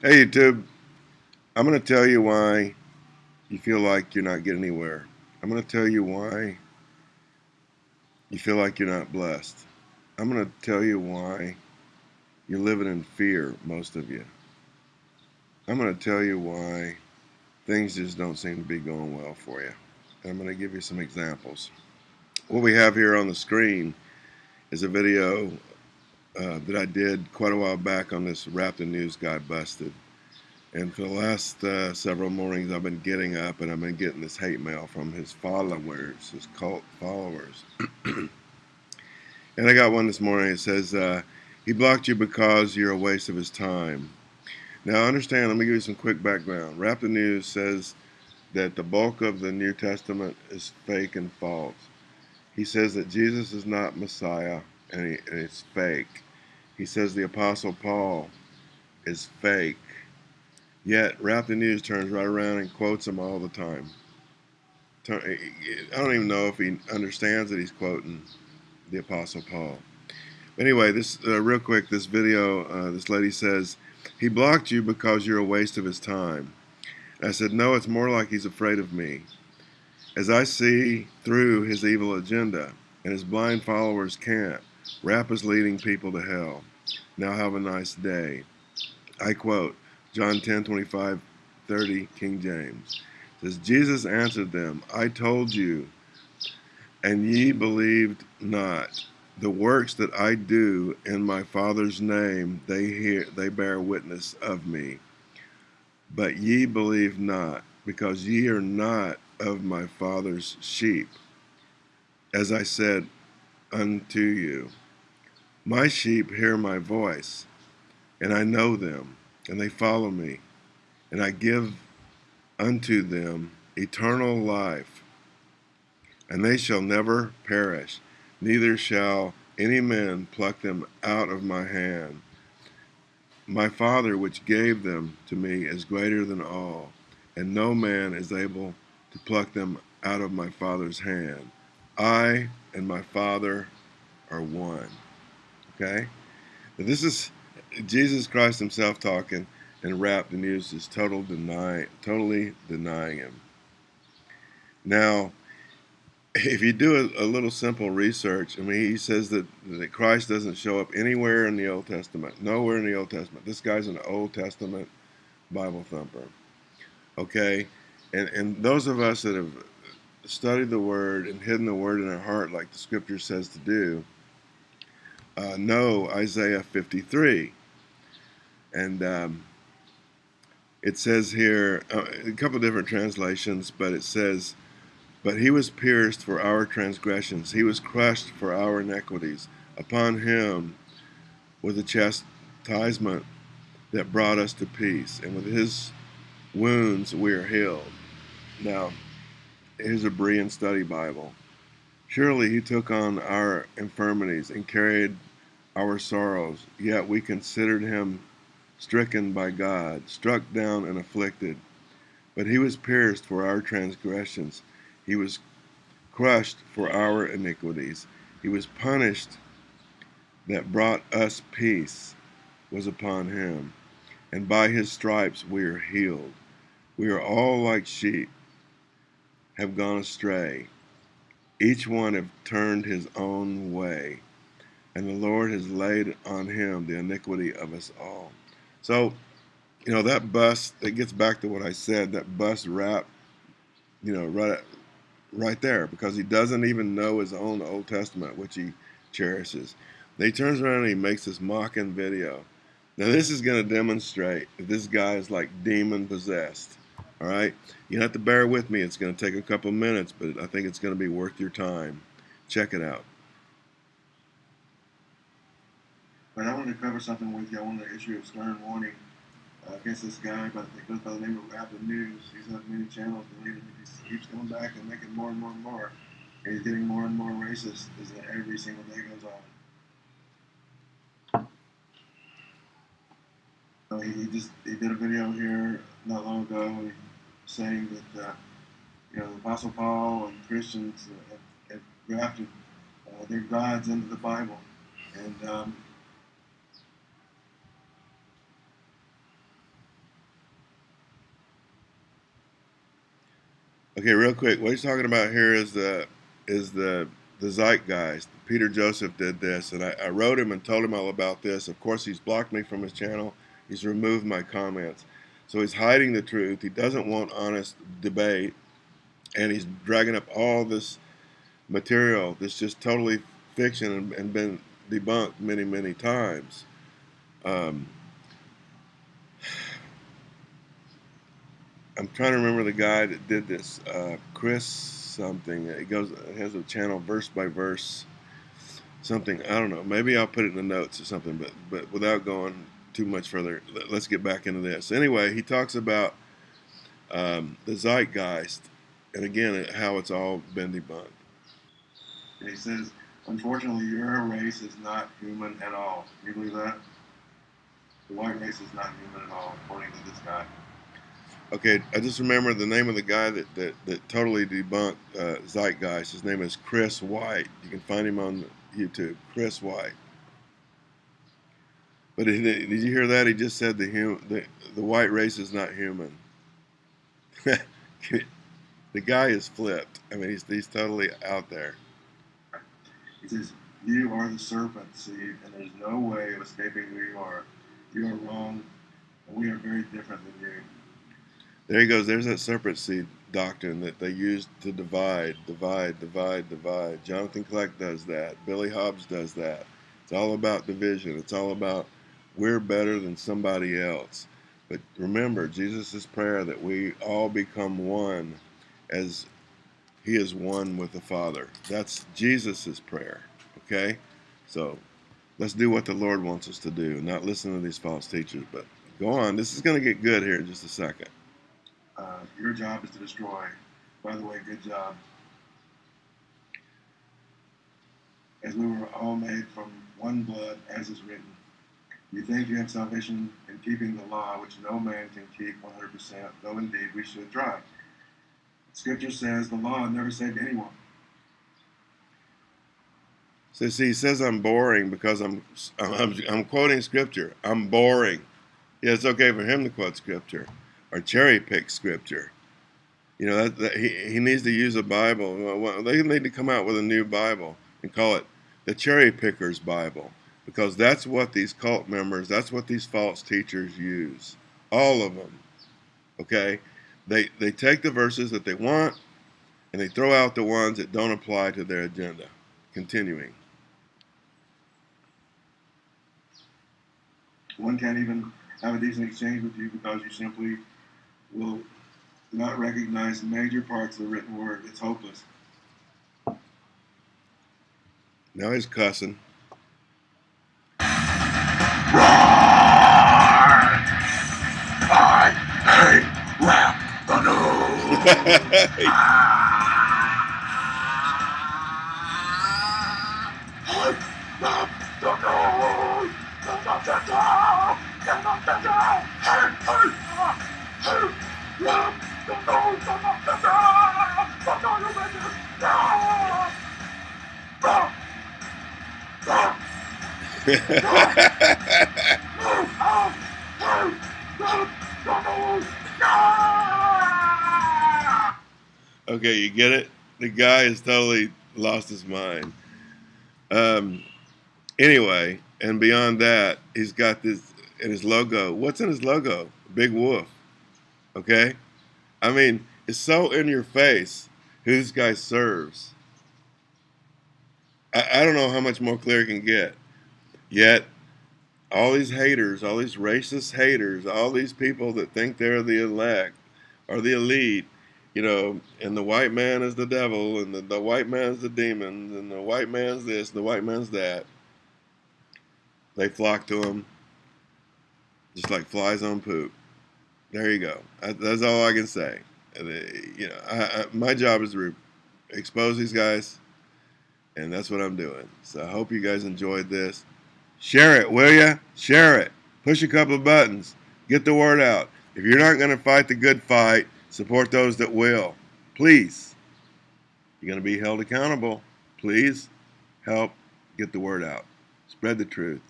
Hey YouTube, I'm going to tell you why you feel like you're not getting anywhere. I'm going to tell you why you feel like you're not blessed. I'm going to tell you why you're living in fear, most of you. I'm going to tell you why things just don't seem to be going well for you. And I'm going to give you some examples. What we have here on the screen is a video uh, that I did quite a while back on this Rap the News Guy Busted. And for the last uh, several mornings, I've been getting up and I've been getting this hate mail from his followers, his cult followers. and I got one this morning. It says, uh, He blocked you because you're a waste of his time. Now, understand, let me give you some quick background. Rap the News says that the bulk of the New Testament is fake and false. He says that Jesus is not Messiah and, he, and it's fake. He says the Apostle Paul is fake. Yet, Rap the News turns right around and quotes him all the time. I don't even know if he understands that he's quoting the Apostle Paul. Anyway, this uh, real quick, this video, uh, this lady says, he blocked you because you're a waste of his time. I said, no, it's more like he's afraid of me. As I see through his evil agenda, and his blind followers can't, Rap is leading people to hell. Now have a nice day. I quote John 10 25 30, King James. It says, Jesus answered them, I told you, and ye believed not. The works that I do in my Father's name, they hear, they bear witness of me. But ye believe not, because ye are not of my Father's sheep. As I said unto you, my sheep hear my voice, and I know them, and they follow me, and I give unto them eternal life, and they shall never perish, neither shall any man pluck them out of my hand. My Father, which gave them to me, is greater than all, and no man is able to pluck them out of my Father's hand. I and my Father are one. Okay? This is Jesus Christ himself talking, and Rap the News is total deny, totally denying him. Now, if you do a, a, little simple research, I mean, he says that, that Christ doesn't show up anywhere in the Old Testament, nowhere in the Old Testament. This guy's an Old Testament Bible thumper. Okay? And, and those of us that have studied the Word and hidden the Word in our heart, like the Scripture says to do, uh, know Isaiah 53. And um, it says here, uh, a couple different translations, but it says, But he was pierced for our transgressions, he was crushed for our iniquities. Upon him was the chastisement that brought us to peace, and with his wounds we are healed. Now, here's a Berean Study Bible. Surely he took on our infirmities and carried our sorrows, yet we considered him stricken by God, struck down and afflicted. But he was pierced for our transgressions, he was crushed for our iniquities. He was punished that brought us peace was upon him, and by his stripes we are healed. We are all like sheep, have gone astray. Each one have turned his own way and the Lord has laid on him the iniquity of us all. So, you know, that bus, it gets back to what I said, that bus rap, you know, right, right there, because he doesn't even know his own Old Testament, which he cherishes. Then he turns around and he makes this mocking video. Now, this is going to demonstrate that this guy is like demon possessed. All right? You have to bear with me. It's going to take a couple minutes, but I think it's going to be worth your time. Check it out. But I wanted to cover something with you. I wanted to issue a stern warning uh, against this guy but that goes by the name of Rapid News. He's on many channels, and he keeps coming back and making more and more and more. And he's getting more and more racist as every single day goes on. So he, he just he did a video here not long ago saying that uh, you know the Apostle Paul and Christians have, have grafted uh, their gods into the Bible, and um, Okay, real quick, what he's talking about here is the is the the zeitgeist. Peter Joseph did this, and I, I, wrote him and told him all about this. Of course, he's blocked me from his channel. He's removed my comments so he's hiding the truth. He doesn't want honest debate, and he's dragging up all this material that's just totally fiction and, and been debunked many, many times. Um, I'm trying to remember the guy that did this, uh, Chris something. It goes, it has a channel verse by verse, something. I don't know. Maybe I'll put it in the notes or something. But but without going too much further, let's get back into this. Anyway, he talks about um, the zeitgeist, and again how it's all been debunked. He says, unfortunately, your race is not human at all. You believe that? The white race is not human at all, according to this guy. Okay, I just remember the name of the guy that, that, that totally debunked uh, Zeitgeist. His name is Chris White. You can find him on YouTube, Chris White. But did, you hear that? He just said the, hum, the, the white race is not human. the guy is flipped. I mean, he's, he's totally out there. He says, You are the serpent seed, and there's no way of escaping who you are. You are wrong, and we are very different than you. There he goes. There's that serpent seed doctrine that they use to divide, divide, divide, divide. Jonathan Kleck does that. Billy Hobbs does that. It's all about division. It's all about we're better than somebody else. But remember, Jesus' prayer that we all become one as he is one with the Father. That's Jesus' prayer. Okay? So let's do what the Lord wants us to do, not listen to these false teachers. But go on. This is going to get good here in just a second. Uh, your job is to destroy. By the way, good job. As we were all made from one blood, as is written. You think you have salvation in keeping the law, which no man can keep 100%, though indeed we should try. Scripture says the law never saved anyone. So see, he says I'm boring because I'm, I'm, I'm quoting scripture. I'm boring. Yeah, it's okay for him to quote scripture or cherry pick scripture. You know, that, that he, he needs to use a Bible. They need to come out with a new Bible and call it the cherry picker's Bible because that's what these cult members, that's what these false teachers use. All of them. Okay? They, they take the verses that they want and they throw out the ones that don't apply to their agenda. Continuing. One can't even have a decent exchange with you because you simply will not recognize major parts of the written word. It's hopeless. Now he's cussing. no! Okay, you get it? The guy has totally lost his mind. Um, anyway, and beyond that, he's got this in his logo. What's in his logo? Big Wolf. Okay? I mean, it's so in your face who this guy serves. I, I don't know how much more clear it can get. Yet, all these haters, all these racist haters, all these people that think they're the elect or the elite, you know, and the white man is the devil, and the, the white man's the demons, and the white man's this, the white man's that. They flock to him just like flies on poop. There you go. That's all I can say. Uh, you know, I, I, my job is to expose these guys, and that's what I'm doing. So I hope you guys enjoyed this. Share it, will ya? Share it. Push a couple of buttons. Get the word out. If you're not going to fight the good fight, support those that will. Please. You're going to be held accountable. Please help get the word out. Spread the truth.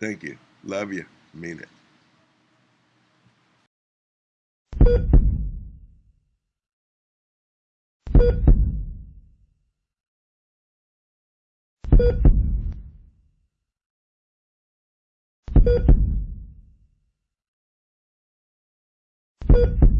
Thank you. Love you. Mean it. you